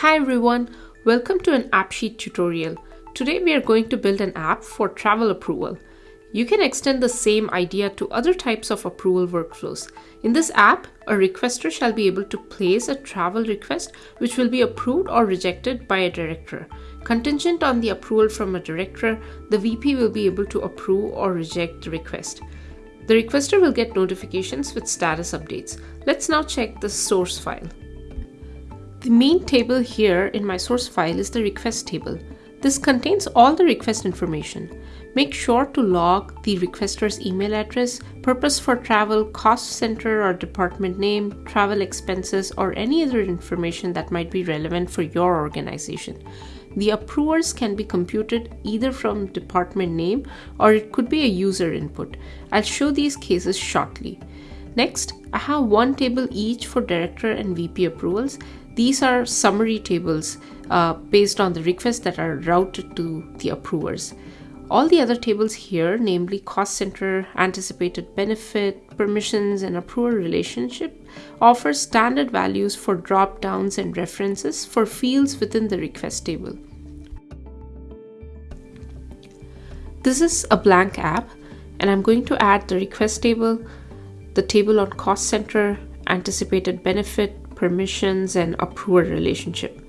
Hi everyone, welcome to an AppSheet tutorial. Today we are going to build an app for travel approval. You can extend the same idea to other types of approval workflows. In this app, a requester shall be able to place a travel request which will be approved or rejected by a director. Contingent on the approval from a director, the VP will be able to approve or reject the request. The requester will get notifications with status updates. Let's now check the source file. The main table here in my source file is the request table. This contains all the request information. Make sure to log the requester's email address, purpose for travel, cost center or department name, travel expenses, or any other information that might be relevant for your organization. The approvers can be computed either from department name or it could be a user input. I'll show these cases shortly. Next, I have one table each for director and VP approvals these are summary tables uh, based on the requests that are routed to the approvers. All the other tables here, namely cost center, anticipated benefit, permissions, and approver relationship, offer standard values for drop downs and references for fields within the request table. This is a blank app, and I'm going to add the request table, the table on cost center, anticipated benefit, permissions, and approver relationship.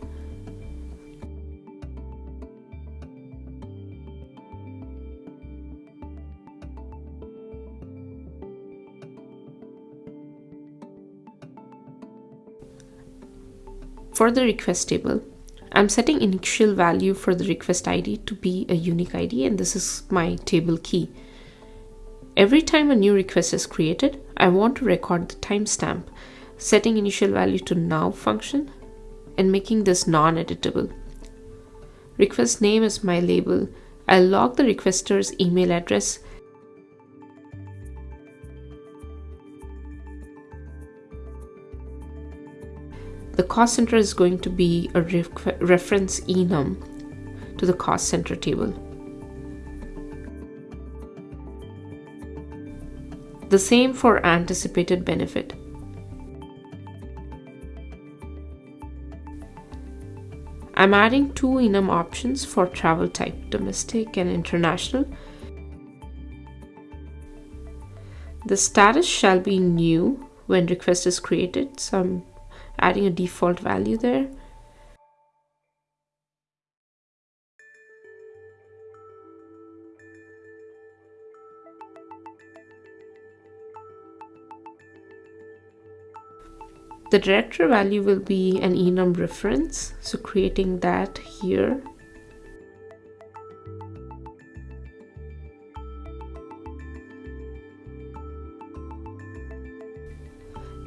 For the request table, I'm setting initial value for the request ID to be a unique ID and this is my table key. Every time a new request is created, I want to record the timestamp setting initial value to now function and making this non-editable. Request name is my label. I'll log the requester's email address The cost center is going to be a reference enum to the cost center table. The same for anticipated benefit. I'm adding two enum options for travel type, domestic and international. The status shall be new when request is created, so I'm adding a default value there. The director value will be an enum reference, so creating that here.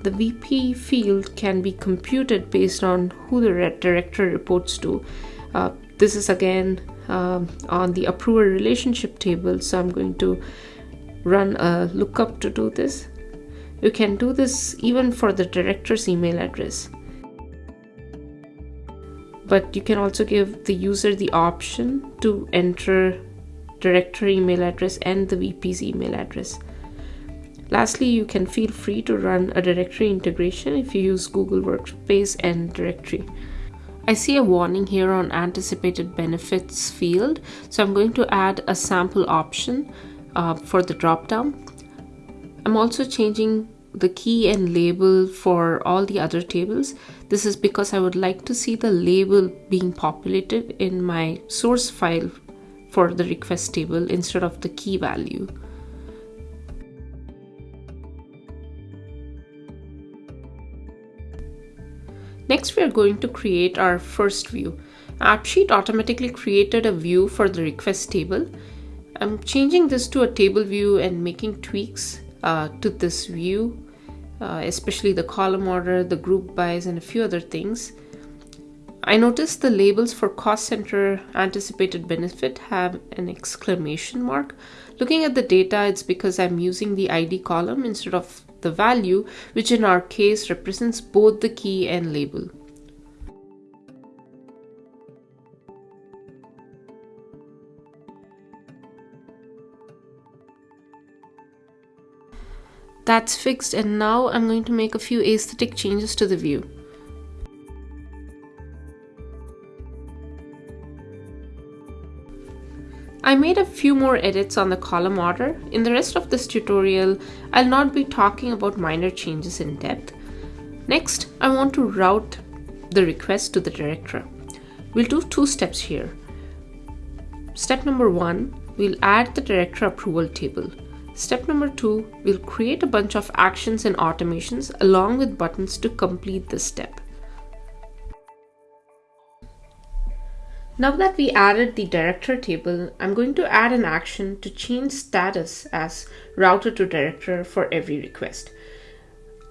The VP field can be computed based on who the director reports to. Uh, this is again uh, on the approver relationship table, so I'm going to run a lookup to do this. You can do this even for the director's email address. But you can also give the user the option to enter director email address and the VP's email address. Lastly, you can feel free to run a directory integration if you use Google Workspace and directory. I see a warning here on anticipated benefits field, so I'm going to add a sample option uh, for the dropdown. I'm also changing the key and label for all the other tables. This is because I would like to see the label being populated in my source file for the request table instead of the key value. Next, we are going to create our first view. AppSheet automatically created a view for the request table. I'm changing this to a table view and making tweaks uh, to this view, uh, especially the column order, the group bys, and a few other things. I noticed the labels for cost center anticipated benefit have an exclamation mark. Looking at the data, it's because I'm using the ID column instead of the value, which in our case represents both the key and label. That's fixed and now I'm going to make a few aesthetic changes to the view. I made a few more edits on the column order. In the rest of this tutorial, I'll not be talking about minor changes in depth. Next, I want to route the request to the director. We'll do two steps here. Step number one, we'll add the director approval table. Step number two, we'll create a bunch of actions and automations along with buttons to complete this step. Now that we added the director table, I'm going to add an action to change status as router to director for every request.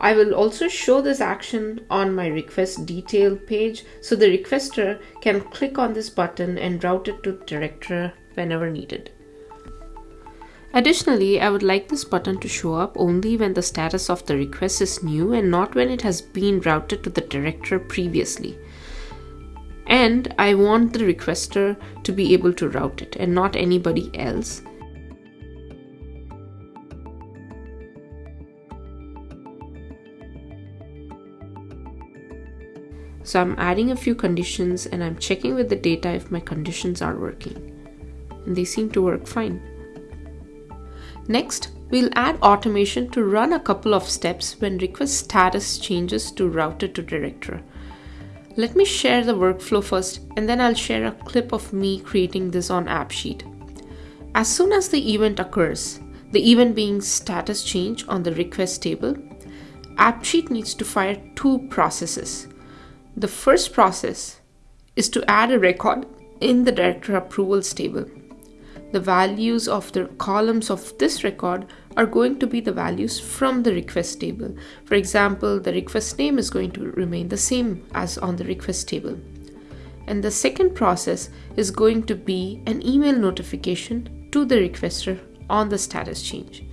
I will also show this action on my request detail page so the requester can click on this button and route it to director whenever needed. Additionally, I would like this button to show up only when the status of the request is new and not when it has been routed to the director previously and I want the requester to be able to route it and not anybody else. So I'm adding a few conditions and I'm checking with the data if my conditions are working. And they seem to work fine. Next, we'll add automation to run a couple of steps when request status changes to routed to director. Let me share the workflow first and then I'll share a clip of me creating this on AppSheet. As soon as the event occurs, the event being status change on the request table, AppSheet needs to fire two processes. The first process is to add a record in the director approvals table. The values of the columns of this record are going to be the values from the request table. For example, the request name is going to remain the same as on the request table. And the second process is going to be an email notification to the requester on the status change.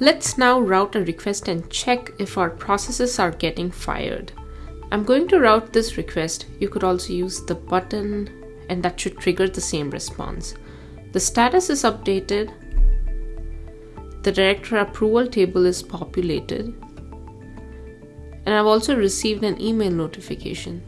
Let's now route a request and check if our processes are getting fired. I'm going to route this request. You could also use the button and that should trigger the same response. The status is updated. The director approval table is populated. And I've also received an email notification.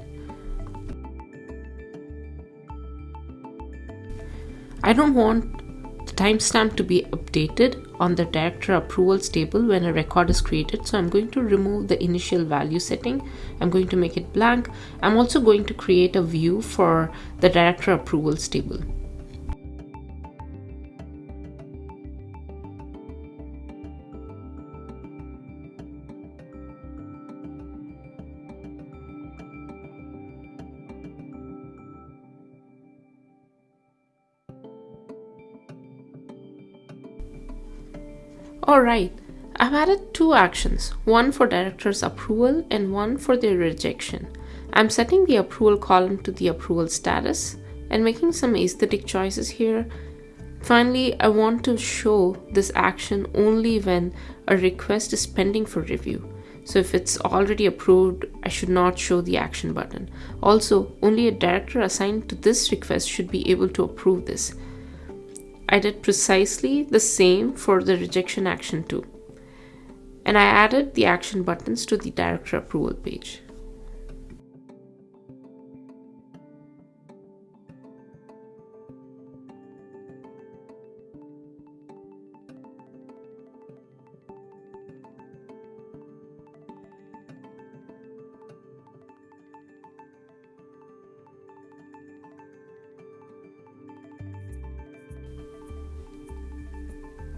I don't want the timestamp to be updated on the director approvals table when a record is created. So I'm going to remove the initial value setting. I'm going to make it blank. I'm also going to create a view for the director approvals table. Alright, I've added two actions, one for director's approval and one for their rejection. I'm setting the approval column to the approval status and making some aesthetic choices here. Finally, I want to show this action only when a request is pending for review. So if it's already approved, I should not show the action button. Also, only a director assigned to this request should be able to approve this. I did precisely the same for the rejection action too. And I added the action buttons to the director approval page.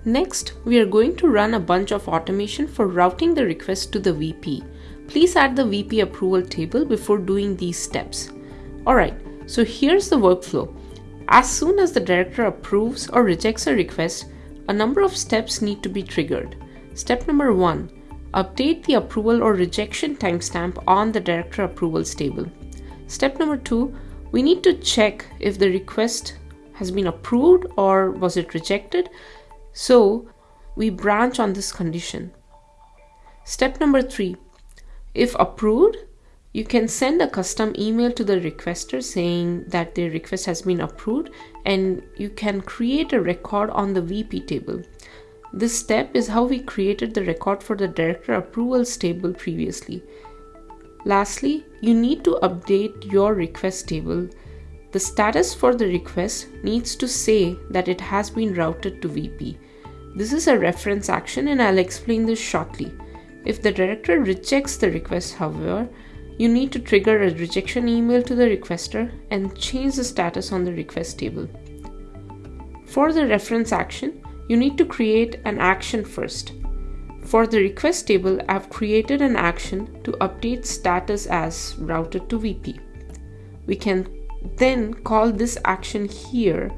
Next, we are going to run a bunch of automation for routing the request to the VP. Please add the VP approval table before doing these steps. Alright, so here's the workflow. As soon as the director approves or rejects a request, a number of steps need to be triggered. Step number one, update the approval or rejection timestamp on the director approvals table. Step number two, we need to check if the request has been approved or was it rejected so we branch on this condition. Step number three, if approved, you can send a custom email to the requester saying that their request has been approved and you can create a record on the VP table. This step is how we created the record for the director approvals table previously. Lastly, you need to update your request table. The status for the request needs to say that it has been routed to VP. This is a reference action and I'll explain this shortly. If the director rejects the request, however, you need to trigger a rejection email to the requester and change the status on the request table. For the reference action, you need to create an action first. For the request table, I've created an action to update status as routed to VP. We can then call this action here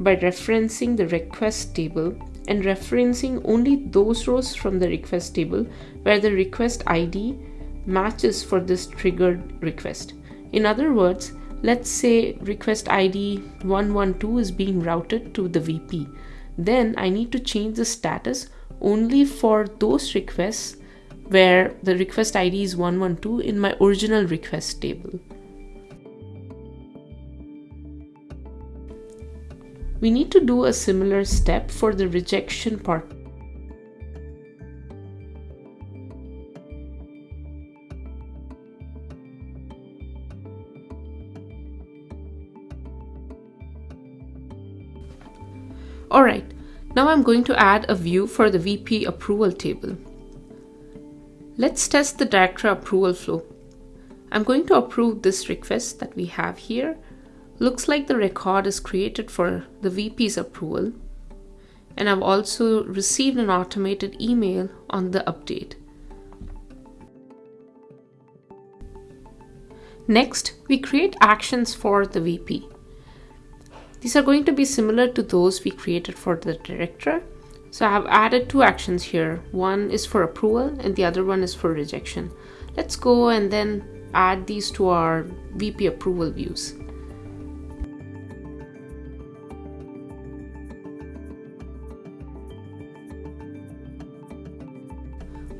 by referencing the request table and referencing only those rows from the request table where the request ID matches for this triggered request. In other words, let's say request ID 112 is being routed to the VP. Then I need to change the status only for those requests where the request ID is 112 in my original request table. We need to do a similar step for the rejection part. Alright, now I'm going to add a view for the VP approval table. Let's test the director approval flow. I'm going to approve this request that we have here Looks like the record is created for the VP's approval. And I've also received an automated email on the update. Next, we create actions for the VP. These are going to be similar to those we created for the director. So I have added two actions here. One is for approval and the other one is for rejection. Let's go and then add these to our VP approval views.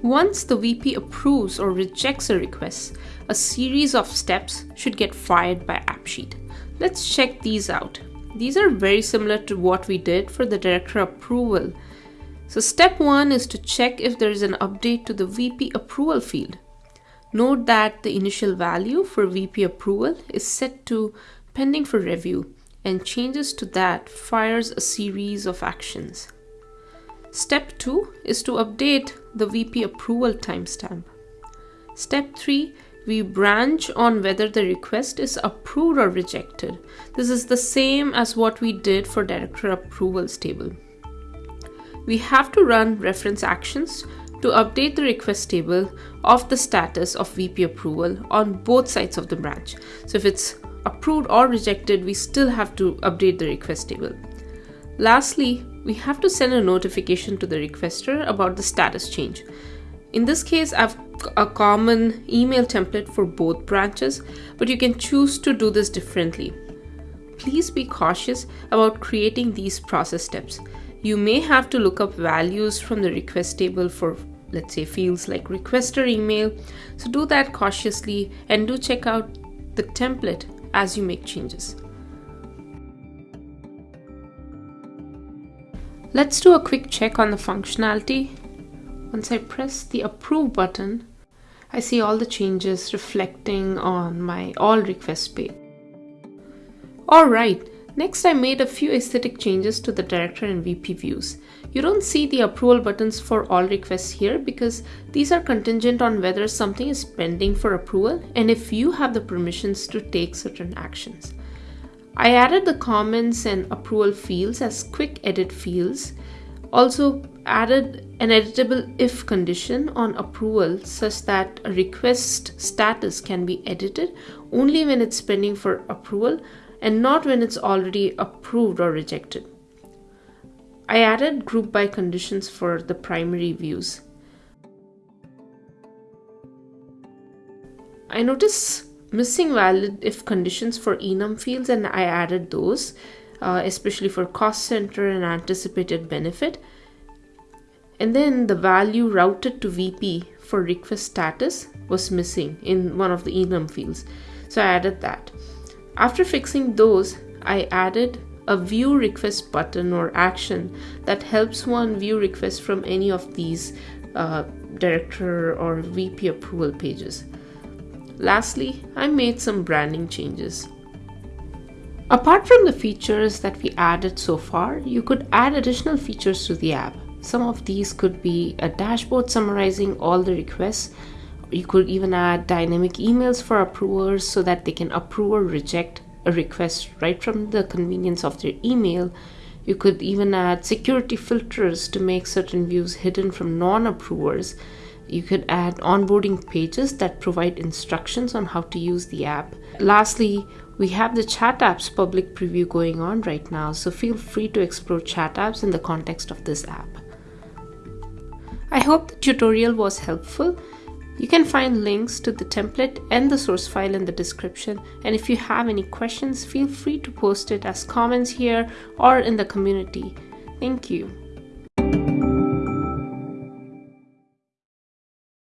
Once the VP approves or rejects a request, a series of steps should get fired by AppSheet. Let's check these out. These are very similar to what we did for the director approval. So step one is to check if there is an update to the VP approval field. Note that the initial value for VP approval is set to pending for review and changes to that fires a series of actions. Step 2 is to update the VP approval timestamp. Step 3 we branch on whether the request is approved or rejected. This is the same as what we did for director approvals table. We have to run reference actions to update the request table of the status of VP approval on both sides of the branch. So if it's approved or rejected, we still have to update the request table. Lastly, we have to send a notification to the requester about the status change. In this case, I've a common email template for both branches, but you can choose to do this differently. Please be cautious about creating these process steps. You may have to look up values from the request table for let's say fields like requester email. So do that cautiously and do check out the template as you make changes. Let's do a quick check on the functionality. Once I press the approve button, I see all the changes reflecting on my all requests page. Alright, next I made a few aesthetic changes to the director and VP views. You don't see the approval buttons for all requests here because these are contingent on whether something is pending for approval and if you have the permissions to take certain actions. I added the comments and approval fields as quick edit fields. Also added an editable if condition on approval such that a request status can be edited only when it's pending for approval and not when it's already approved or rejected. I added group by conditions for the primary views. I notice missing valid if conditions for enum fields and I added those, uh, especially for cost center and anticipated benefit. And then the value routed to VP for request status was missing in one of the enum fields. So I added that. After fixing those, I added a view request button or action that helps one view request from any of these uh, director or VP approval pages. Lastly, I made some branding changes. Apart from the features that we added so far, you could add additional features to the app. Some of these could be a dashboard summarizing all the requests. You could even add dynamic emails for approvers so that they can approve or reject a request right from the convenience of their email. You could even add security filters to make certain views hidden from non approvers you could add onboarding pages that provide instructions on how to use the app. Lastly, we have the chat apps public preview going on right now, so feel free to explore chat apps in the context of this app. I hope the tutorial was helpful. You can find links to the template and the source file in the description. And if you have any questions, feel free to post it as comments here or in the community. Thank you.